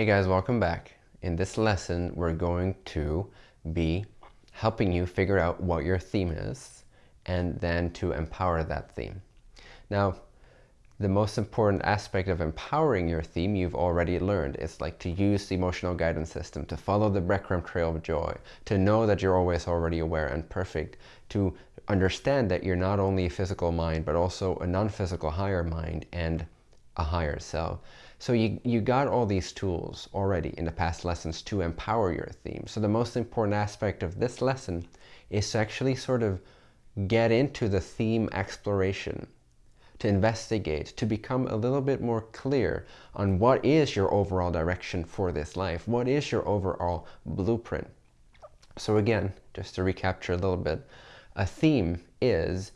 Hey guys, welcome back. In this lesson, we're going to be helping you figure out what your theme is and then to empower that theme. Now, the most important aspect of empowering your theme you've already learned. It's like to use the emotional guidance system, to follow the breadcrumb trail of joy, to know that you're always already aware and perfect, to understand that you're not only a physical mind, but also a non-physical higher mind and a higher self. So you, you got all these tools already in the past lessons to empower your theme. So the most important aspect of this lesson is to actually sort of get into the theme exploration, to investigate, to become a little bit more clear on what is your overall direction for this life, what is your overall blueprint. So again, just to recapture a little bit, a theme is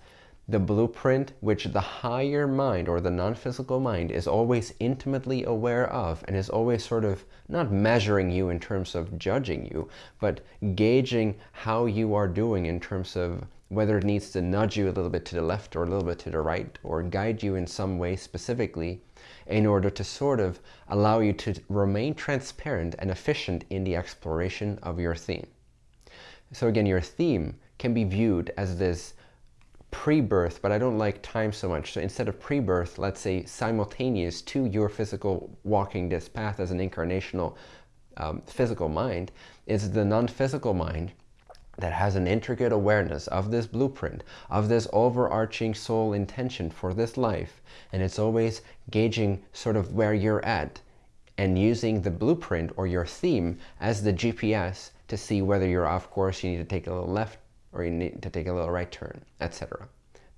the blueprint which the higher mind or the non-physical mind is always intimately aware of and is always sort of not measuring you in terms of judging you, but gauging how you are doing in terms of whether it needs to nudge you a little bit to the left or a little bit to the right or guide you in some way specifically in order to sort of allow you to remain transparent and efficient in the exploration of your theme. So again, your theme can be viewed as this pre-birth, but I don't like time so much. So instead of pre-birth, let's say simultaneous to your physical walking this path as an incarnational um, physical mind, is the non-physical mind that has an intricate awareness of this blueprint, of this overarching soul intention for this life. And it's always gauging sort of where you're at and using the blueprint or your theme as the GPS to see whether you're off course, you need to take a little left, or you need to take a little right turn, etc.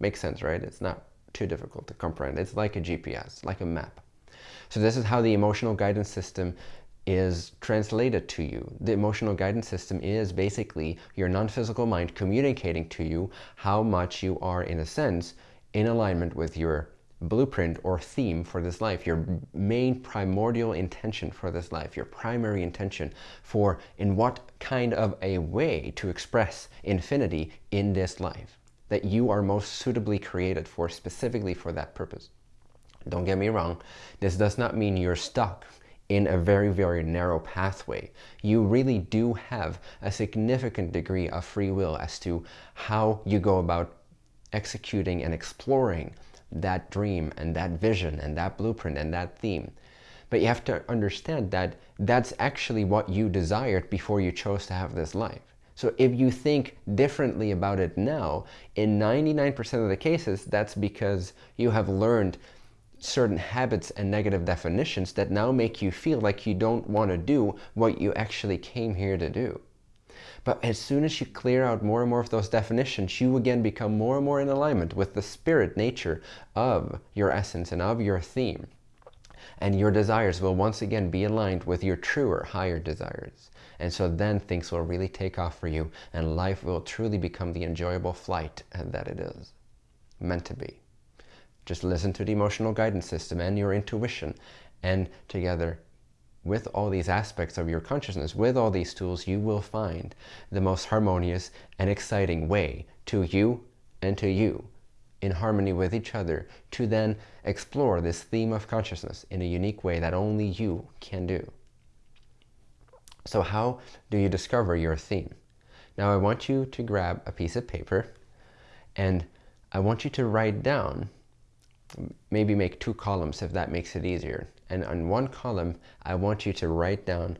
Makes sense, right? It's not too difficult to comprehend. It's like a GPS, like a map. So this is how the emotional guidance system is translated to you. The emotional guidance system is basically your non-physical mind communicating to you how much you are, in a sense, in alignment with your blueprint or theme for this life, your main primordial intention for this life, your primary intention for in what kind of a way to express infinity in this life that you are most suitably created for specifically for that purpose. Don't get me wrong, this does not mean you're stuck in a very, very narrow pathway. You really do have a significant degree of free will as to how you go about executing and exploring that dream and that vision and that blueprint and that theme. But you have to understand that that's actually what you desired before you chose to have this life. So if you think differently about it now, in 99% of the cases, that's because you have learned certain habits and negative definitions that now make you feel like you don't want to do what you actually came here to do. But as soon as you clear out more and more of those definitions, you again become more and more in alignment with the spirit nature of your essence and of your theme. And your desires will once again be aligned with your truer, higher desires. And so then things will really take off for you and life will truly become the enjoyable flight that it is meant to be. Just listen to the emotional guidance system and your intuition and together with all these aspects of your consciousness, with all these tools, you will find the most harmonious and exciting way to you and to you in harmony with each other to then explore this theme of consciousness in a unique way that only you can do. So how do you discover your theme? Now I want you to grab a piece of paper and I want you to write down maybe make two columns if that makes it easier. And on one column, I want you to write down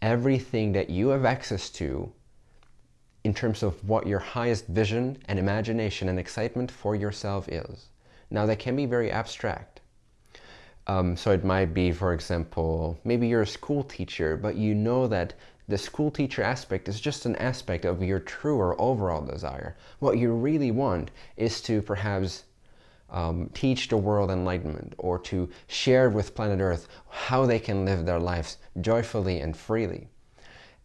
everything that you have access to in terms of what your highest vision and imagination and excitement for yourself is. Now that can be very abstract. Um, so it might be, for example, maybe you're a school teacher, but you know that the school teacher aspect is just an aspect of your truer overall desire. What you really want is to perhaps um, teach the world enlightenment or to share with planet Earth how they can live their lives joyfully and freely.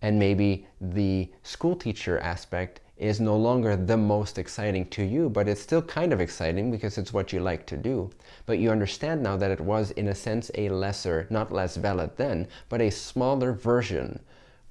And maybe the school teacher aspect is no longer the most exciting to you, but it's still kind of exciting because it's what you like to do. But you understand now that it was, in a sense, a lesser, not less valid then, but a smaller version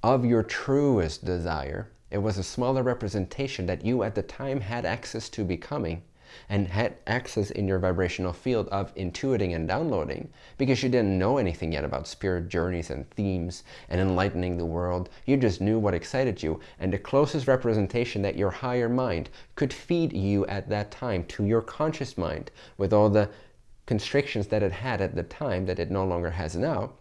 of your truest desire. It was a smaller representation that you at the time had access to becoming and had access in your vibrational field of intuiting and downloading because you didn't know anything yet about spirit journeys and themes and enlightening the world. You just knew what excited you and the closest representation that your higher mind could feed you at that time to your conscious mind with all the constrictions that it had at the time that it no longer has now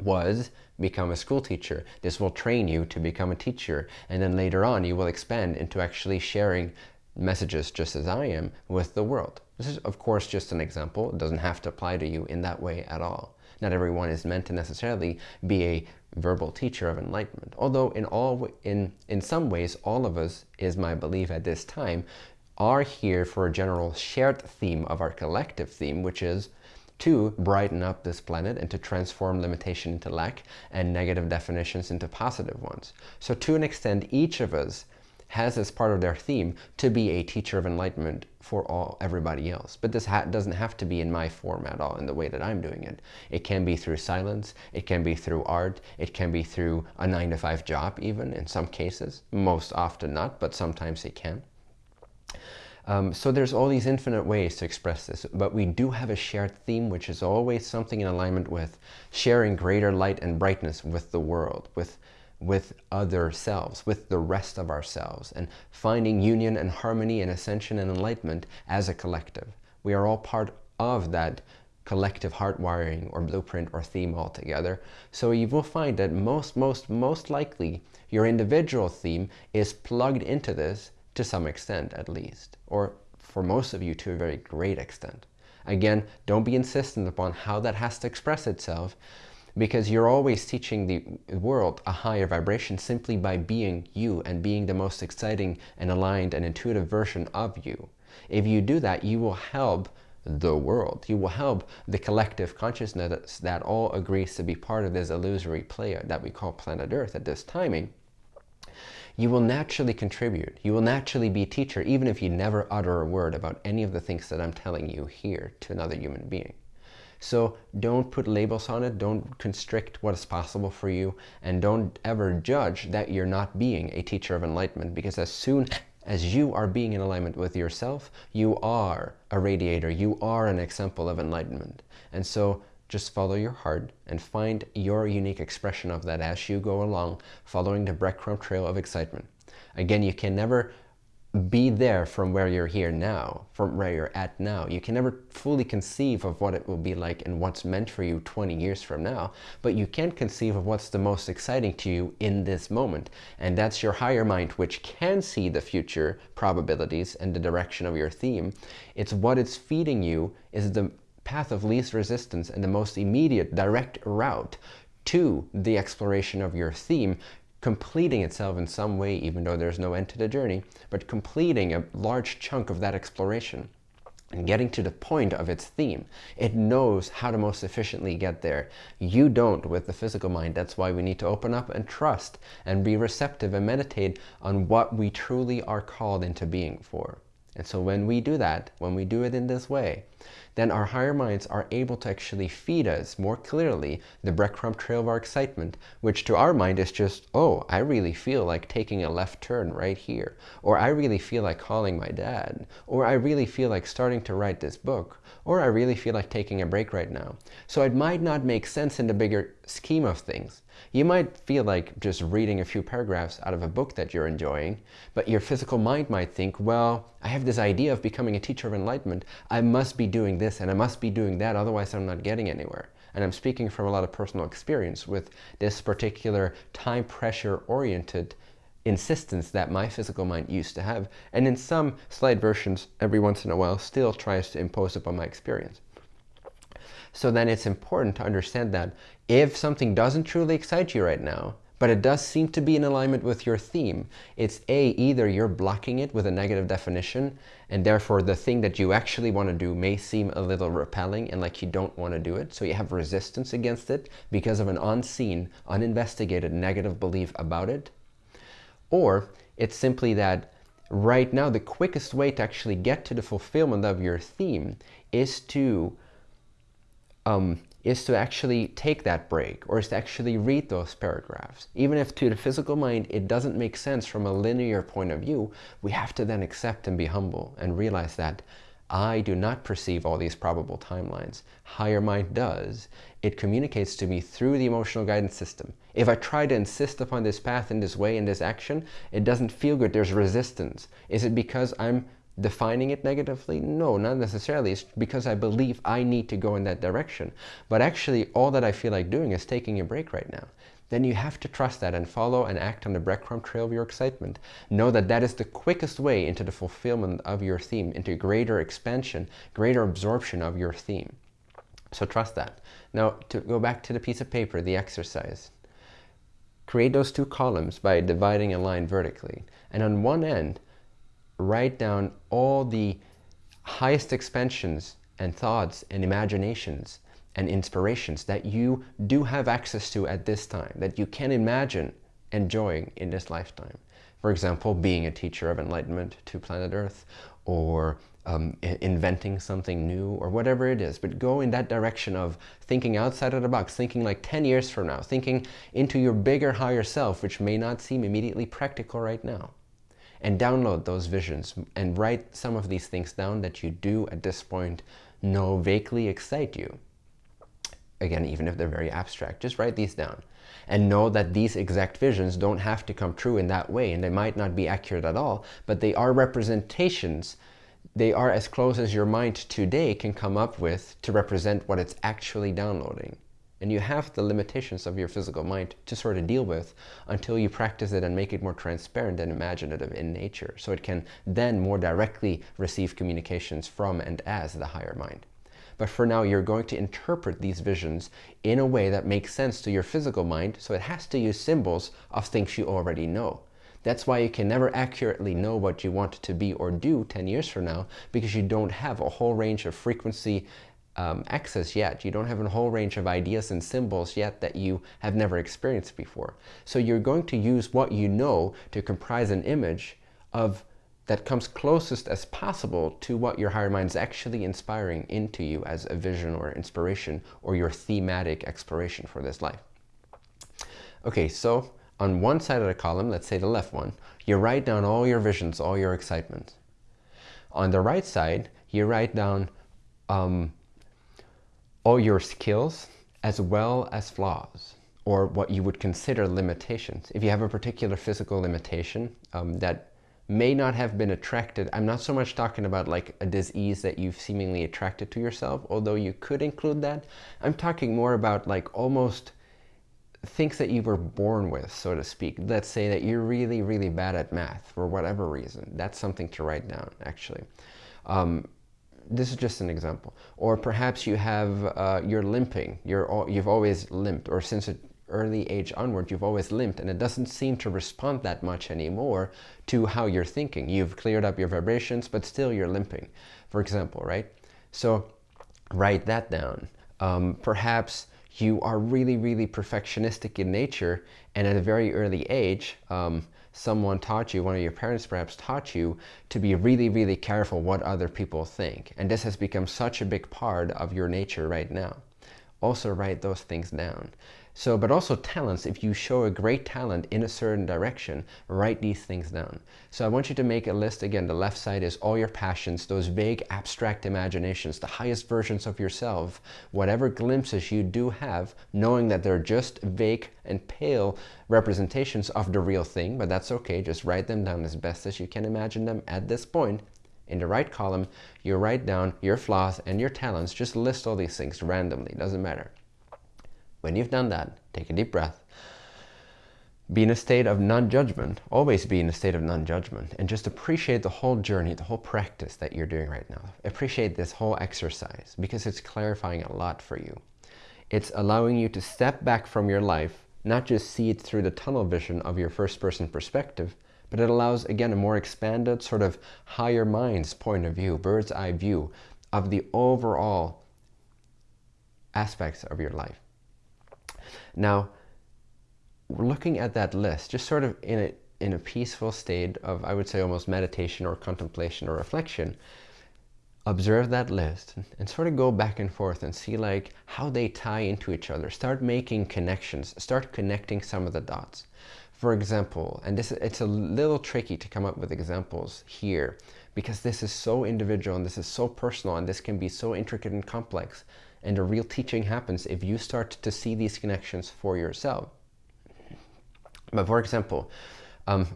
was become a school teacher. This will train you to become a teacher. And then later on, you will expand into actually sharing messages just as I am with the world. This is, of course, just an example. It doesn't have to apply to you in that way at all. Not everyone is meant to necessarily be a verbal teacher of enlightenment. Although in all, in, in some ways, all of us, is my belief at this time, are here for a general shared theme of our collective theme, which is to brighten up this planet and to transform limitation into lack and negative definitions into positive ones. So to an extent, each of us has as part of their theme to be a teacher of enlightenment for all everybody else. But this ha doesn't have to be in my form at all, in the way that I'm doing it. It can be through silence, it can be through art, it can be through a nine to five job even in some cases. Most often not, but sometimes it can. Um, so there's all these infinite ways to express this, but we do have a shared theme, which is always something in alignment with sharing greater light and brightness with the world, with with other selves, with the rest of ourselves, and finding union and harmony and ascension and enlightenment as a collective. We are all part of that collective heart wiring or blueprint or theme altogether. So you will find that most, most, most likely your individual theme is plugged into this to some extent at least, or for most of you to a very great extent. Again, don't be insistent upon how that has to express itself because you're always teaching the world a higher vibration simply by being you and being the most exciting and aligned and intuitive version of you. If you do that, you will help the world. You will help the collective consciousness that all agrees to be part of this illusory play that we call planet Earth at this timing you will naturally contribute. You will naturally be a teacher, even if you never utter a word about any of the things that I'm telling you here to another human being. So don't put labels on it, don't constrict what is possible for you, and don't ever judge that you're not being a teacher of enlightenment, because as soon as you are being in alignment with yourself, you are a radiator, you are an example of enlightenment. And so just follow your heart and find your unique expression of that as you go along, following the breadcrumb trail of excitement. Again, you can never be there from where you're here now, from where you're at now. You can never fully conceive of what it will be like and what's meant for you 20 years from now, but you can conceive of what's the most exciting to you in this moment. And that's your higher mind, which can see the future probabilities and the direction of your theme. It's what it's feeding you is the path of least resistance and the most immediate direct route to the exploration of your theme completing itself in some way even though there's no end to the journey but completing a large chunk of that exploration and getting to the point of its theme. It knows how to most efficiently get there. You don't with the physical mind. That's why we need to open up and trust and be receptive and meditate on what we truly are called into being for. And so when we do that, when we do it in this way, then our higher minds are able to actually feed us more clearly the breadcrumb trail of our excitement, which to our mind is just, oh, I really feel like taking a left turn right here, or I really feel like calling my dad, or I really feel like starting to write this book, or I really feel like taking a break right now. So it might not make sense in the bigger scheme of things. You might feel like just reading a few paragraphs out of a book that you're enjoying, but your physical mind might think, well, I have this idea of becoming a teacher of enlightenment. I must be doing this and I must be doing that, otherwise I'm not getting anywhere. And I'm speaking from a lot of personal experience with this particular time pressure oriented insistence that my physical mind used to have, and in some slight versions, every once in a while, still tries to impose upon my experience. So then it's important to understand that if something doesn't truly excite you right now, but it does seem to be in alignment with your theme, it's A, either you're blocking it with a negative definition, and therefore the thing that you actually want to do may seem a little repelling and like you don't want to do it, so you have resistance against it because of an unseen, uninvestigated negative belief about it, or it's simply that right now the quickest way to actually get to the fulfillment of your theme is to um, is to actually take that break or is to actually read those paragraphs. Even if to the physical mind it doesn't make sense from a linear point of view, we have to then accept and be humble and realize that I do not perceive all these probable timelines. Higher mind does. It communicates to me through the emotional guidance system. If I try to insist upon this path in this way, in this action, it doesn't feel good. There's resistance. Is it because I'm defining it negatively? No, not necessarily. It's because I believe I need to go in that direction. But actually, all that I feel like doing is taking a break right now then you have to trust that and follow and act on the breadcrumb trail of your excitement. Know that that is the quickest way into the fulfillment of your theme, into greater expansion, greater absorption of your theme. So trust that. Now, to go back to the piece of paper, the exercise. Create those two columns by dividing a line vertically. And on one end, write down all the highest expansions and thoughts and imaginations and inspirations that you do have access to at this time, that you can imagine enjoying in this lifetime. For example, being a teacher of enlightenment to planet Earth, or um, inventing something new, or whatever it is. But go in that direction of thinking outside of the box, thinking like 10 years from now, thinking into your bigger, higher self, which may not seem immediately practical right now. And download those visions and write some of these things down that you do at this point know vaguely excite you again, even if they're very abstract, just write these down. And know that these exact visions don't have to come true in that way, and they might not be accurate at all, but they are representations. They are as close as your mind today can come up with to represent what it's actually downloading. And you have the limitations of your physical mind to sort of deal with until you practice it and make it more transparent and imaginative in nature. So it can then more directly receive communications from and as the higher mind. But for now, you're going to interpret these visions in a way that makes sense to your physical mind, so it has to use symbols of things you already know. That's why you can never accurately know what you want to be or do 10 years from now, because you don't have a whole range of frequency um, access yet. You don't have a whole range of ideas and symbols yet that you have never experienced before. So you're going to use what you know to comprise an image of that comes closest as possible to what your higher mind is actually inspiring into you as a vision or inspiration or your thematic exploration for this life. Okay, so on one side of the column, let's say the left one, you write down all your visions, all your excitement. On the right side, you write down um, all your skills as well as flaws or what you would consider limitations. If you have a particular physical limitation um, that may not have been attracted. I'm not so much talking about like a disease that you've seemingly attracted to yourself, although you could include that. I'm talking more about like almost things that you were born with, so to speak. Let's say that you're really, really bad at math for whatever reason. That's something to write down, actually. Um, this is just an example. Or perhaps you have, uh, you're limping. You're, you've always limped, or since an early age onward, you've always limped and it doesn't seem to respond that much anymore to how you're thinking. You've cleared up your vibrations, but still you're limping, for example, right? So write that down. Um, perhaps you are really, really perfectionistic in nature and at a very early age, um, someone taught you, one of your parents perhaps taught you to be really, really careful what other people think. And this has become such a big part of your nature right now. Also write those things down. So, but also talents, if you show a great talent in a certain direction, write these things down. So I want you to make a list. Again, the left side is all your passions, those vague abstract imaginations, the highest versions of yourself, whatever glimpses you do have, knowing that they're just vague and pale representations of the real thing, but that's okay. Just write them down as best as you can imagine them at this point. In the right column, you write down your flaws and your talents. Just list all these things randomly, doesn't matter. When you've done that, take a deep breath. Be in a state of non-judgment. Always be in a state of non-judgment. And just appreciate the whole journey, the whole practice that you're doing right now. Appreciate this whole exercise because it's clarifying a lot for you. It's allowing you to step back from your life, not just see it through the tunnel vision of your first person perspective, but it allows, again, a more expanded sort of higher mind's point of view, bird's eye view of the overall aspects of your life. Now, looking at that list, just sort of in a, in a peaceful state of, I would say, almost meditation or contemplation or reflection, observe that list and sort of go back and forth and see like how they tie into each other. Start making connections. Start connecting some of the dots. For example, and this it's a little tricky to come up with examples here because this is so individual and this is so personal and this can be so intricate and complex. And the real teaching happens if you start to see these connections for yourself. But for example, um,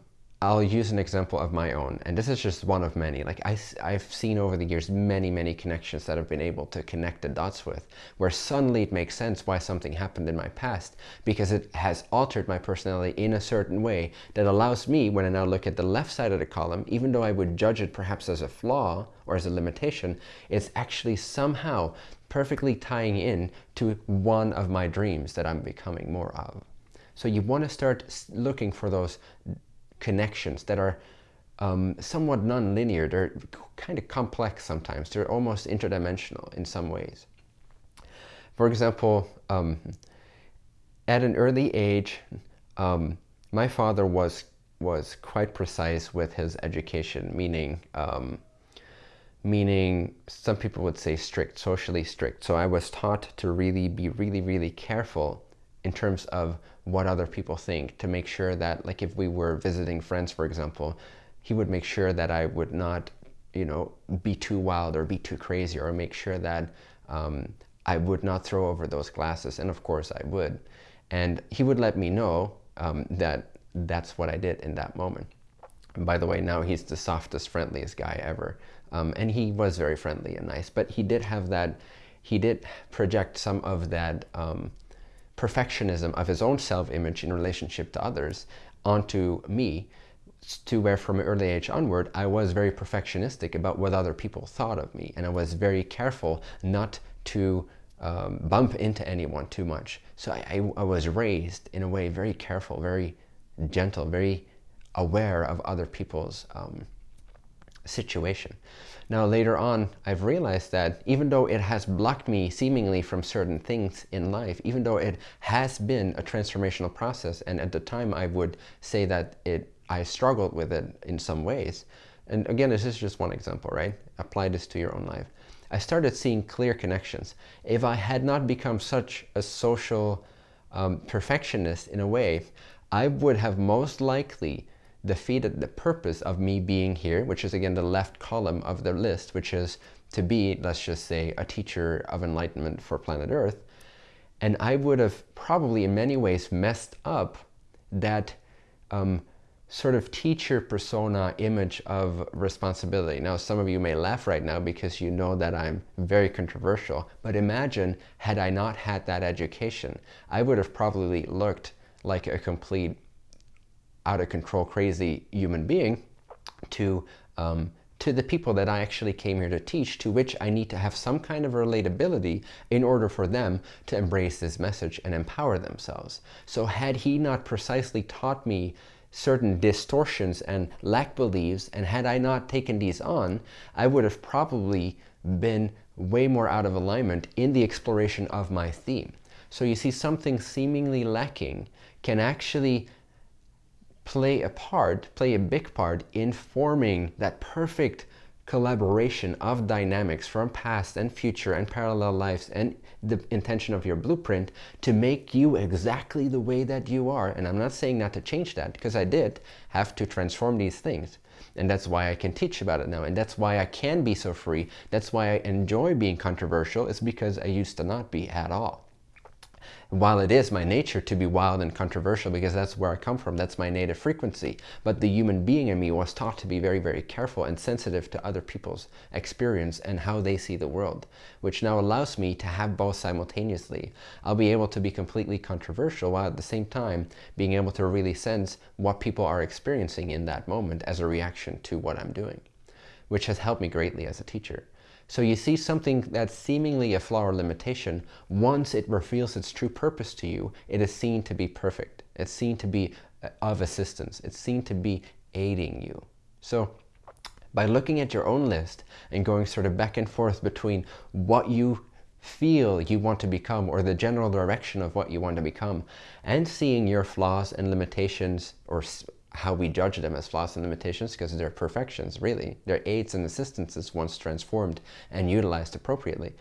I'll use an example of my own, and this is just one of many. Like I, I've seen over the years many, many connections that I've been able to connect the dots with, where suddenly it makes sense why something happened in my past, because it has altered my personality in a certain way that allows me, when I now look at the left side of the column, even though I would judge it perhaps as a flaw or as a limitation, it's actually somehow perfectly tying in to one of my dreams that I'm becoming more of. So you want to start looking for those connections that are um, somewhat non-linear. They're kind of complex sometimes. They're almost interdimensional in some ways. For example, um, at an early age, um, my father was was quite precise with his education, meaning um, meaning some people would say strict, socially strict. So I was taught to really be really, really careful in terms of what other people think to make sure that like if we were visiting friends for example he would make sure that I would not you know be too wild or be too crazy or make sure that um, I would not throw over those glasses. And of course I would. And he would let me know um, that that's what I did in that moment. And by the way now he's the softest friendliest guy ever um, and he was very friendly and nice but he did have that he did project some of that um, perfectionism of his own self-image in relationship to others onto me. To where from an early age onward I was very perfectionistic about what other people thought of me and I was very careful not to um, bump into anyone too much. So I, I, I was raised in a way very careful very gentle very aware of other people's um, situation now later on, I've realized that even though it has blocked me seemingly from certain things in life, even though it has been a transformational process, and at the time I would say that it I struggled with it in some ways. And again, this is just one example, right? Apply this to your own life. I started seeing clear connections. If I had not become such a social um, perfectionist in a way, I would have most likely defeated the purpose of me being here, which is again the left column of the list, which is to be, let's just say, a teacher of enlightenment for planet Earth. And I would have probably in many ways messed up that um, sort of teacher persona image of responsibility. Now, some of you may laugh right now because you know that I'm very controversial, but imagine had I not had that education, I would have probably looked like a complete out of control, crazy human being to um, to the people that I actually came here to teach, to which I need to have some kind of relatability in order for them to embrace this message and empower themselves. So had he not precisely taught me certain distortions and lack beliefs, and had I not taken these on, I would have probably been way more out of alignment in the exploration of my theme. So you see something seemingly lacking can actually play a part, play a big part in forming that perfect collaboration of dynamics from past and future and parallel lives and the intention of your blueprint to make you exactly the way that you are. And I'm not saying not to change that because I did have to transform these things. And that's why I can teach about it now. And that's why I can be so free. That's why I enjoy being controversial. It's because I used to not be at all while it is my nature to be wild and controversial because that's where I come from, that's my native frequency, but the human being in me was taught to be very, very careful and sensitive to other people's experience and how they see the world, which now allows me to have both simultaneously. I'll be able to be completely controversial while at the same time being able to really sense what people are experiencing in that moment as a reaction to what I'm doing, which has helped me greatly as a teacher. So you see something that's seemingly a flaw or limitation, once it reveals its true purpose to you, it is seen to be perfect. It's seen to be uh, of assistance. It's seen to be aiding you. So by looking at your own list and going sort of back and forth between what you feel you want to become or the general direction of what you want to become and seeing your flaws and limitations or how we judge them as flaws and limitations because they're perfections, really. They're aids and assistances once transformed and utilized appropriately,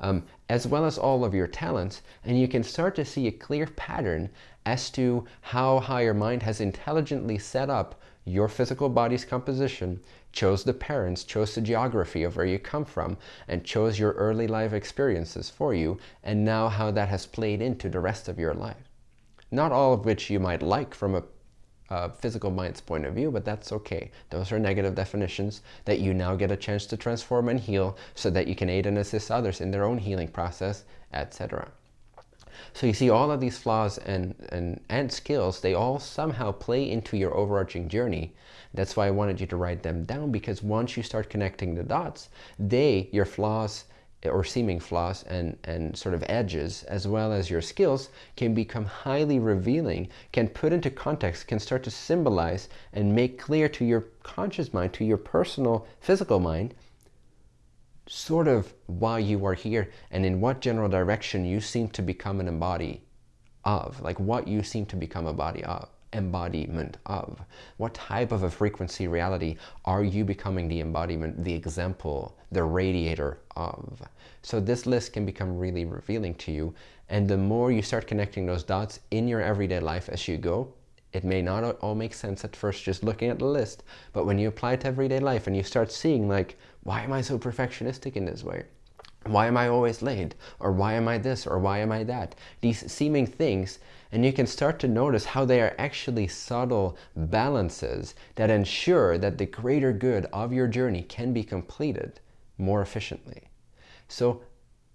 um, as well as all of your talents. And you can start to see a clear pattern as to how higher mind has intelligently set up your physical body's composition, chose the parents, chose the geography of where you come from, and chose your early life experiences for you, and now how that has played into the rest of your life. Not all of which you might like from a uh, physical mind's point of view, but that's okay. Those are negative definitions that you now get a chance to transform and heal so that you can aid and assist others in their own healing process, etc. So you see all of these flaws and, and, and skills, they all somehow play into your overarching journey. That's why I wanted you to write them down because once you start connecting the dots, they, your flaws or seeming flaws and, and sort of edges, as well as your skills, can become highly revealing, can put into context, can start to symbolize and make clear to your conscious mind, to your personal physical mind, sort of why you are here and in what general direction you seem to become an embody of, like what you seem to become a body of, embodiment of. What type of a frequency reality are you becoming the embodiment, the example, the radiator of? So this list can become really revealing to you. And the more you start connecting those dots in your everyday life as you go, it may not all make sense at first just looking at the list, but when you apply it to everyday life and you start seeing like, why am I so perfectionistic in this way? Why am I always late? Or why am I this? Or why am I that? These seeming things, and you can start to notice how they are actually subtle balances that ensure that the greater good of your journey can be completed more efficiently. So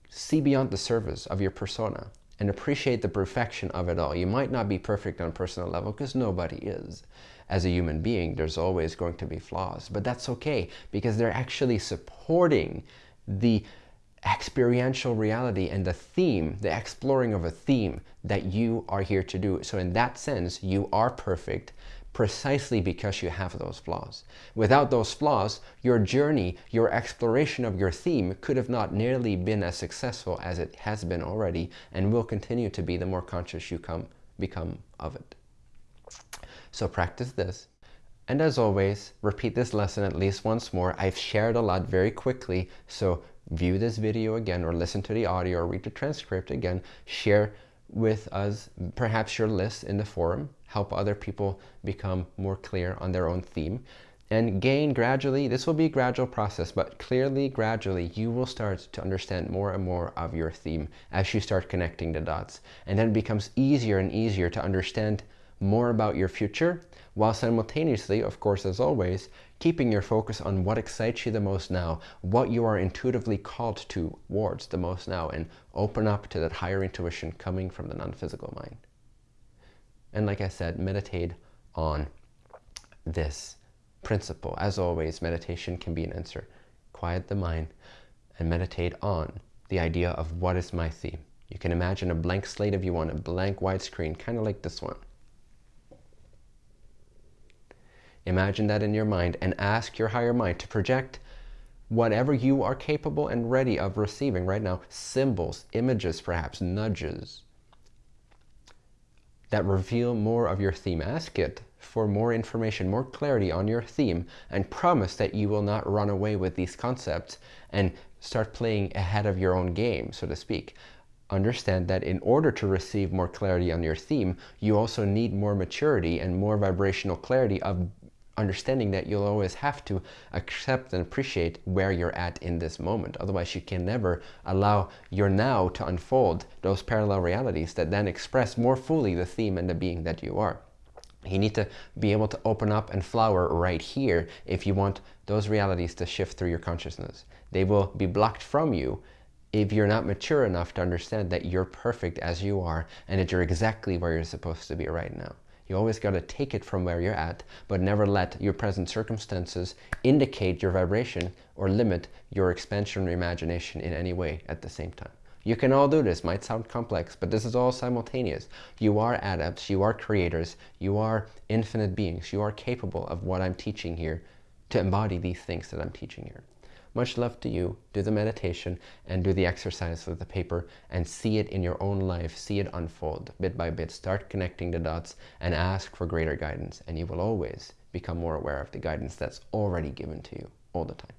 see beyond the surface of your persona and appreciate the perfection of it all. You might not be perfect on a personal level because nobody is. As a human being, there's always going to be flaws, but that's okay because they're actually supporting the experiential reality and the theme, the exploring of a theme that you are here to do. So in that sense, you are perfect precisely because you have those flaws. Without those flaws, your journey, your exploration of your theme could have not nearly been as successful as it has been already and will continue to be the more conscious you come, become of it. So practice this. And as always, repeat this lesson at least once more. I've shared a lot very quickly, so view this video again or listen to the audio or read the transcript again. Share with us perhaps your list in the forum help other people become more clear on their own theme and gain gradually this will be a gradual process but clearly gradually you will start to understand more and more of your theme as you start connecting the dots and then it becomes easier and easier to understand more about your future while simultaneously of course as always keeping your focus on what excites you the most now, what you are intuitively called towards the most now, and open up to that higher intuition coming from the non-physical mind. And like I said, meditate on this principle. As always, meditation can be an answer. Quiet the mind and meditate on the idea of what is my theme. You can imagine a blank slate if you want, a blank white screen, kind of like this one. Imagine that in your mind and ask your higher mind to project whatever you are capable and ready of receiving right now. Symbols, images perhaps, nudges that reveal more of your theme. Ask it for more information, more clarity on your theme and promise that you will not run away with these concepts and start playing ahead of your own game, so to speak understand that in order to receive more clarity on your theme, you also need more maturity and more vibrational clarity of understanding that you'll always have to accept and appreciate where you're at in this moment. Otherwise, you can never allow your now to unfold those parallel realities that then express more fully the theme and the being that you are. You need to be able to open up and flower right here if you want those realities to shift through your consciousness. They will be blocked from you if you're not mature enough to understand that you're perfect as you are and that you're exactly where you're supposed to be right now. You always got to take it from where you're at, but never let your present circumstances indicate your vibration or limit your expansion or imagination in any way at the same time. You can all do this. Might sound complex, but this is all simultaneous. You are adepts, you are creators, you are infinite beings. You are capable of what I'm teaching here to embody these things that I'm teaching here. Much love to you. Do the meditation and do the exercise with the paper and see it in your own life. See it unfold bit by bit. Start connecting the dots and ask for greater guidance. And you will always become more aware of the guidance that's already given to you all the time.